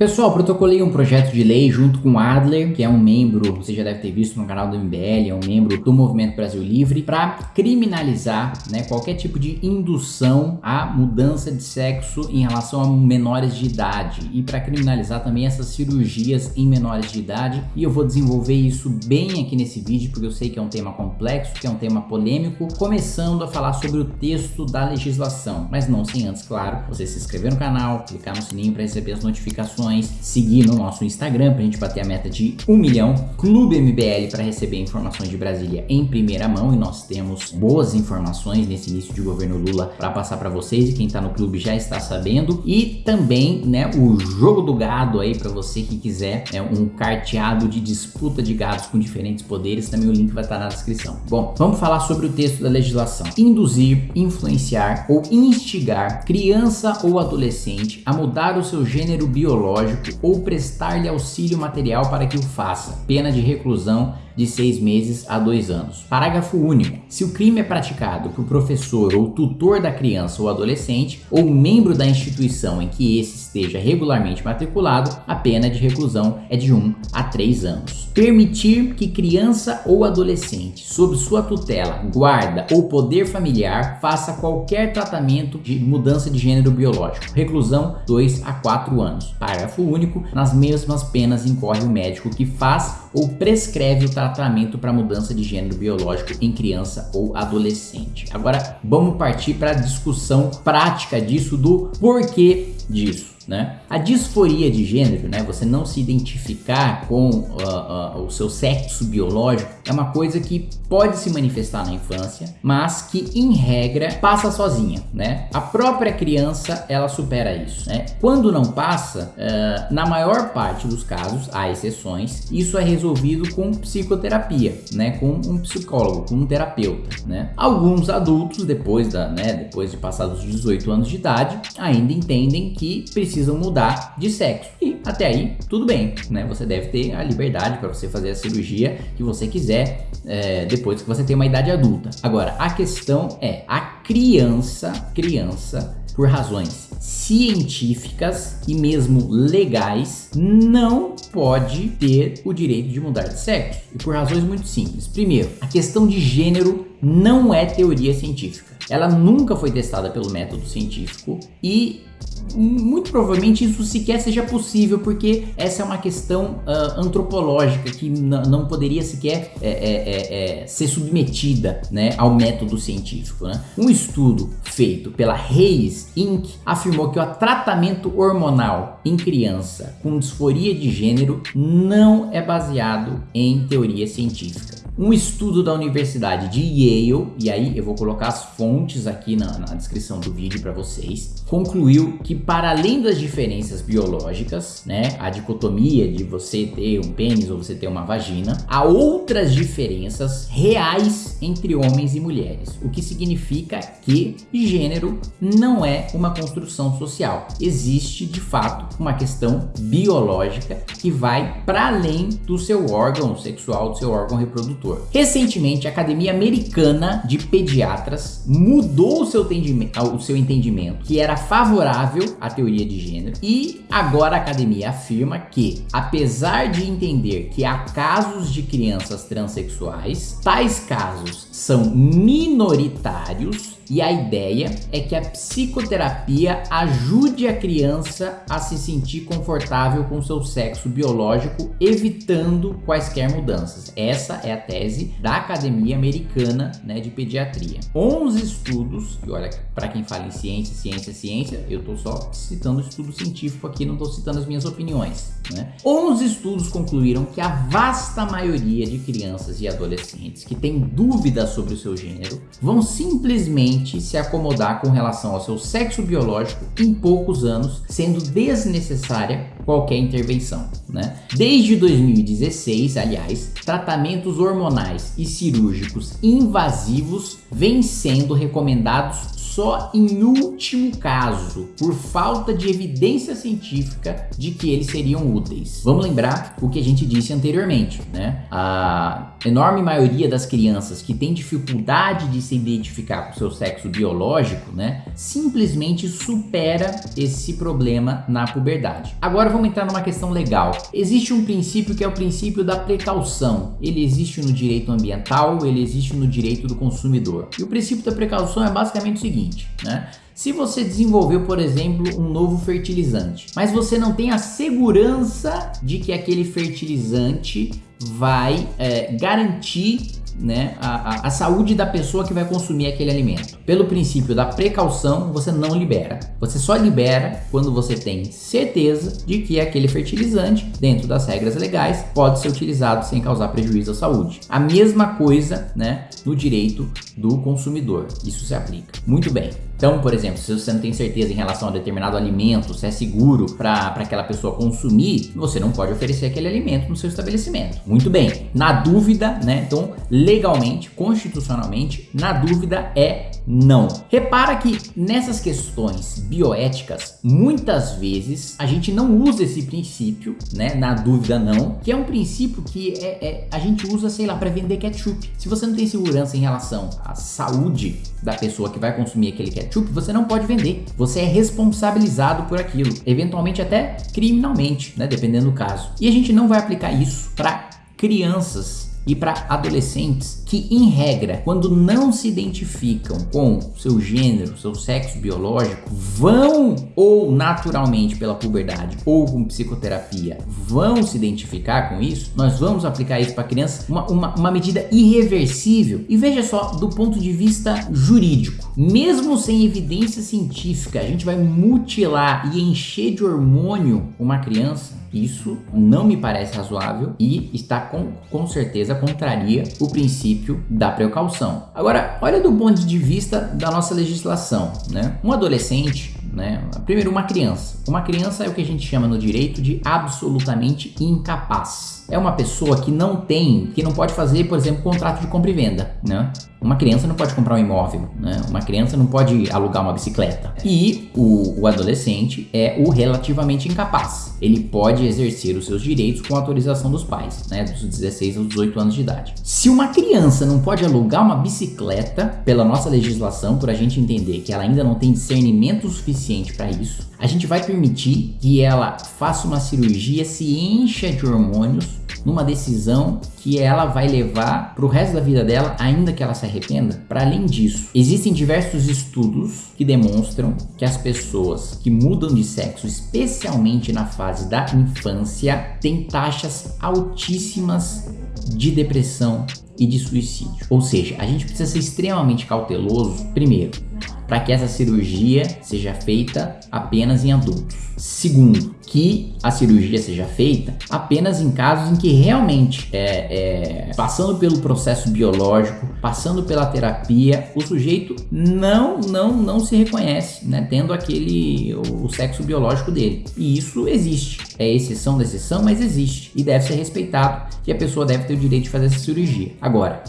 Pessoal, protocolei um projeto de lei junto com o Adler, que é um membro, você já deve ter visto no canal do MBL, é um membro do Movimento Brasil Livre, para criminalizar né, qualquer tipo de indução à mudança de sexo em relação a menores de idade. E para criminalizar também essas cirurgias em menores de idade. E eu vou desenvolver isso bem aqui nesse vídeo, porque eu sei que é um tema complexo, que é um tema polêmico, começando a falar sobre o texto da legislação, mas não sem antes, claro, você se inscrever no canal, clicar no sininho para receber as notificações seguir no nosso Instagram para a gente bater a meta de 1 milhão, Clube MBL para receber informações de Brasília em primeira mão e nós temos boas informações nesse início de governo Lula para passar para vocês e quem está no clube já está sabendo e também né, o jogo do gado aí para você que quiser é um carteado de disputa de gados com diferentes poderes, também o link vai estar tá na descrição. Bom, vamos falar sobre o texto da legislação. Induzir, influenciar ou instigar criança ou adolescente a mudar o seu gênero biológico psicológico ou prestar-lhe auxílio material para que o faça, pena de reclusão de seis meses a dois anos. Parágrafo único. Se o crime é praticado por professor ou tutor da criança ou adolescente ou membro da instituição em que esse esteja regularmente matriculado, a pena de reclusão é de 1 a 3 anos. Permitir que criança ou adolescente, sob sua tutela, guarda ou poder familiar, faça qualquer tratamento de mudança de gênero biológico. Reclusão 2 a 4 anos. Parágrafo único. Nas mesmas penas incorre o médico que faz ou prescreve o tratamento tratamento para mudança de gênero biológico em criança ou adolescente. Agora vamos partir para a discussão prática disso, do porquê disso né? A disforia de gênero, né? Você não se identificar com uh, uh, o seu sexo biológico é uma coisa que pode se manifestar na infância, mas que em regra passa sozinha, né? A própria criança ela supera isso, né? Quando não passa, uh, na maior parte dos casos, há exceções, isso é resolvido com psicoterapia, né? Com um psicólogo, com um terapeuta, né? Alguns adultos depois da, né? Depois de passados 18 anos de idade, ainda entendem que precisam precisam mudar de sexo. E até aí, tudo bem, né? Você deve ter a liberdade para você fazer a cirurgia que você quiser é, depois que você tem uma idade adulta. Agora, a questão é, a criança, criança, por razões científicas e mesmo legais, não pode ter o direito de mudar de sexo. E por razões muito simples. Primeiro, a questão de gênero não é teoria científica. Ela nunca foi testada pelo método científico e muito provavelmente isso sequer seja possível, porque essa é uma questão uh, antropológica que não poderia sequer é, é, é, é, ser submetida né, ao método científico. Né? Um estudo feito pela Hayes Inc. afirmou que o tratamento hormonal em criança com disforia de gênero não é baseado em teoria científica. Um estudo da Universidade de Yale, e aí eu vou colocar as fontes aqui na, na descrição do vídeo para vocês, concluiu que para além das diferenças biológicas, né, a dicotomia de você ter um pênis ou você ter uma vagina, há outras diferenças reais entre homens e mulheres, o que significa que gênero não é uma construção social. Existe de fato uma questão biológica que vai para além do seu órgão sexual, do seu órgão reprodutor. Recentemente, a Academia Americana de Pediatras mudou o seu, o seu entendimento, que era favorável à teoria de gênero, e agora a academia afirma que, apesar de entender que há casos de crianças transexuais, tais casos são minoritários e a ideia é que a psicoterapia ajude a criança a se sentir confortável com seu sexo biológico, evitando quaisquer mudanças. Essa é a tese da Academia Americana né, de Pediatria. 11 estudos, e olha, para quem fala em ciência, ciência, ciência, eu estou só citando estudo científico aqui, não estou citando as minhas opiniões. Né? 11 estudos concluíram que a vasta maioria de crianças e adolescentes que têm dúvidas sobre o seu gênero vão simplesmente se acomodar com relação ao seu sexo biológico em poucos anos, sendo desnecessária qualquer intervenção. Né? Desde 2016, aliás, tratamentos hormonais e cirúrgicos invasivos vêm sendo recomendados só em último caso, por falta de evidência científica de que eles seriam úteis. Vamos lembrar o que a gente disse anteriormente, né? A enorme maioria das crianças que tem dificuldade de se identificar com seu sexo biológico, né, simplesmente supera esse problema na puberdade. Agora vamos entrar numa questão legal. Existe um princípio que é o princípio da precaução. Ele existe no direito ambiental, ele existe no direito do consumidor. E o princípio da precaução é basicamente o seguinte, né? Se você desenvolveu, por exemplo, um novo fertilizante, mas você não tem a segurança de que aquele fertilizante vai é, garantir né, a, a, saúde da pessoa que vai consumir aquele alimento. Pelo princípio da precaução, você não libera. Você só libera quando você tem certeza de que aquele fertilizante, dentro das regras legais, pode ser utilizado sem causar prejuízo à saúde. A mesma coisa né, no direito do consumidor. Isso se aplica. Muito bem. Então, por exemplo, se você não tem certeza em relação a determinado alimento, se é seguro para aquela pessoa consumir, você não pode oferecer aquele alimento no seu estabelecimento. Muito bem. Na dúvida, né? Então, legalmente, constitucionalmente, na dúvida é não. Repara que nessas questões bioéticas, muitas vezes a gente não usa esse princípio, né? Na dúvida não, que é um princípio que é, é a gente usa, sei lá, para vender ketchup. Se você não tem segurança em relação à saúde da pessoa que vai consumir aquele ketchup, você não pode vender. Você é responsabilizado por aquilo, eventualmente até criminalmente, né? Dependendo do caso. E a gente não vai aplicar isso para crianças e para adolescentes que, em regra, quando não se identificam com seu gênero, seu sexo biológico, vão ou naturalmente pela puberdade ou com psicoterapia, vão se identificar com isso, nós vamos aplicar isso para criança, uma, uma, uma medida irreversível. E veja só, do ponto de vista jurídico, mesmo sem evidência científica, a gente vai mutilar e encher de hormônio uma criança, isso não me parece razoável e está com, com certeza contraria o princípio da precaução. Agora, olha do ponto de vista da nossa legislação, né? Um adolescente né? Primeiro, uma criança. Uma criança é o que a gente chama no direito de absolutamente incapaz. É uma pessoa que não tem, que não pode fazer, por exemplo, contrato de compra e venda, né? Uma criança não pode comprar um imóvel, né? Uma criança não pode alugar uma bicicleta. E o, o adolescente é o relativamente incapaz. Ele pode exercer os seus direitos com autorização dos pais, né? Dos 16 aos 18 anos de idade. Se uma criança não pode alugar uma bicicleta, pela nossa legislação, por a gente entender que ela ainda não tem discernimento suficiente para isso, a gente vai permitir que ela faça uma cirurgia, se encha de hormônios numa decisão que ela vai levar para o resto da vida dela, ainda que ela se arrependa. Para além disso, existem diversos estudos que demonstram que as pessoas que mudam de sexo, especialmente na fase da infância, têm taxas altíssimas de depressão e de suicídio. Ou seja, a gente precisa ser extremamente cauteloso, primeiro, para que essa cirurgia seja feita apenas em adultos. Segundo, que a cirurgia seja feita apenas em casos em que realmente é, é, passando pelo processo biológico, passando pela terapia, o sujeito não não não se reconhece, né, tendo aquele o, o sexo biológico dele. E isso existe. É exceção da exceção, mas existe e deve ser respeitado que a pessoa deve ter o direito de fazer essa cirurgia. Agora,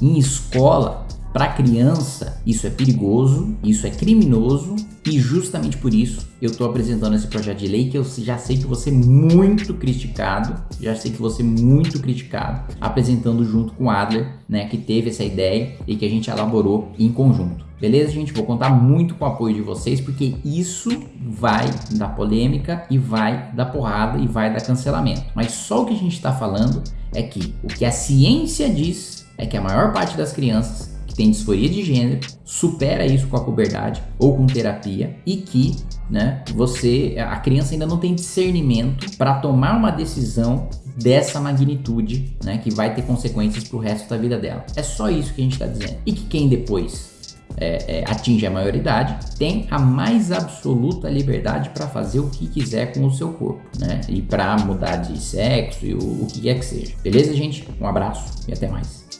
em escola, para criança, isso é perigoso, isso é criminoso e justamente por isso eu estou apresentando esse projeto de lei que eu já sei que você é muito criticado, já sei que você é muito criticado, apresentando junto com Adler, né, que teve essa ideia e que a gente elaborou em conjunto. Beleza, gente? Vou contar muito com o apoio de vocês, porque isso vai dar polêmica e vai dar porrada e vai dar cancelamento. Mas só o que a gente está falando é que o que a ciência diz é que a maior parte das crianças que tem disforia de gênero, supera isso com a puberdade ou com terapia e que né, você, a criança ainda não tem discernimento para tomar uma decisão dessa magnitude, né, que vai ter consequências para o resto da vida dela. É só isso que a gente está dizendo. E que quem depois é, é, atinge a maioridade, tem a mais absoluta liberdade para fazer o que quiser com o seu corpo, né? E para mudar de sexo e o, o que quer que seja. Beleza, gente? Um abraço e até mais.